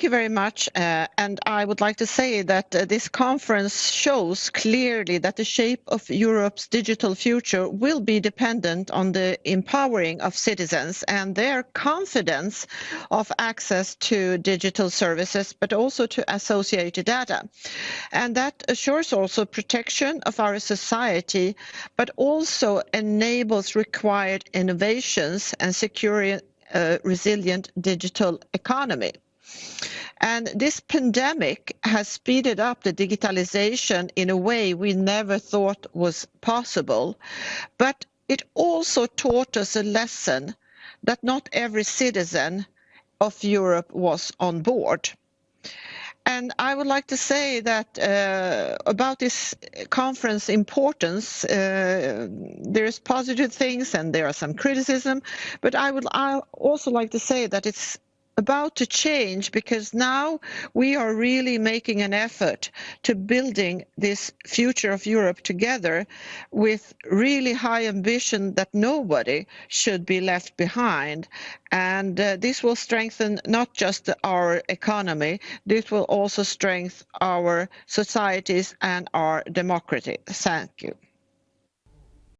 thank you very much. Uh, and I would like to say that uh, this conference shows clearly that the shape of Europe's digital future will be dependent on the empowering of citizens and their confidence of access to digital services, but also to associated data. And that assures also protection of our society, but also enables required innovations and secure a resilient digital economy. And this pandemic has speeded up the digitalization in a way we never thought was possible. But it also taught us a lesson that not every citizen of Europe was on board. And I would like to say that uh, about this conference importance, uh, there's positive things and there are some criticism, but I would also like to say that it's about to change because now we are really making an effort to building this future of Europe together with really high ambition that nobody should be left behind. And uh, this will strengthen not just our economy, this will also strengthen our societies and our democracy. Thank you.